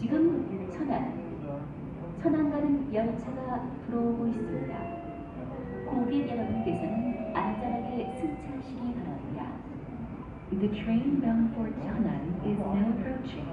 지금 천안, 천안가는 열차가 들어오고 있습니다. 고객 여러분께서는 안전하게 승차하시기 바랍니다. The train bound for 천안 is now approaching.